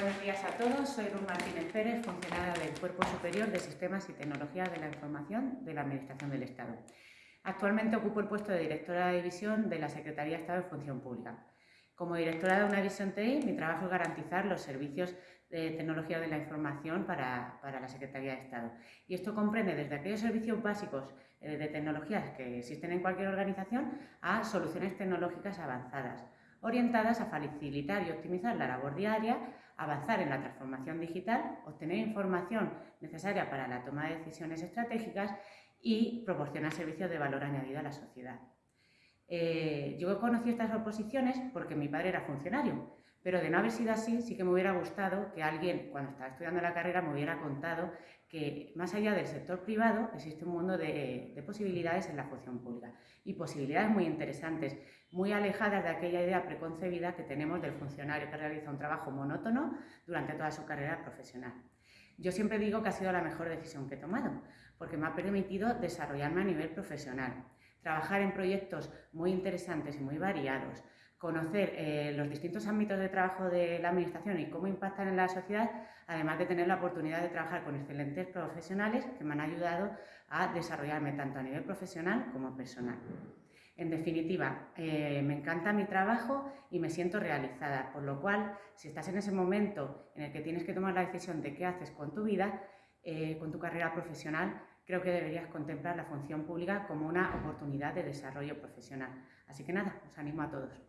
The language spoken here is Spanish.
Buenos días a todos, soy Ruth Martínez Pérez, funcionaria del Cuerpo Superior de Sistemas y Tecnologías de la Información de la Administración del Estado. Actualmente ocupo el puesto de directora de división de la Secretaría de Estado de Función Pública. Como directora de una división TI, mi trabajo es garantizar los servicios de tecnología de la información para, para, la Secretaría de Estado. Y esto comprende desde aquellos servicios básicos eh, de tecnologías que existen en cualquier organización a soluciones tecnológicas avanzadas, orientadas a facilitar y optimizar la labor diaria, avanzar en la transformación digital, obtener información necesaria para la toma de decisiones estratégicas y proporcionar servicios de valor añadido a la sociedad. Eh, yo conocí estas oposiciones porque mi padre era funcionario, pero de no haber sido así, sí que me hubiera gustado que alguien, cuando estaba estudiando la carrera, me hubiera contado que más allá del sector privado existe un mundo de, de posibilidades en la función pública y posibilidades muy interesantes, muy alejadas de aquella idea preconcebida que tenemos del funcionario que realiza un trabajo monótono durante toda su carrera profesional. Yo siempre digo que ha sido la mejor decisión que he tomado, porque me ha permitido desarrollarme a nivel profesional, trabajar en proyectos muy interesantes y muy variados, conocer eh, los distintos ámbitos de trabajo de la Administración y cómo impactan en la sociedad, además de tener la oportunidad de trabajar con excelentes profesionales que me han ayudado a desarrollarme tanto a nivel profesional como personal. En definitiva, eh, me encanta mi trabajo y me siento realizada, por lo cual, si estás en ese momento en el que tienes que tomar la decisión de qué haces con tu vida, eh, con tu carrera profesional, creo que deberías contemplar la función pública como una oportunidad de desarrollo profesional. Así que nada, os animo a todos.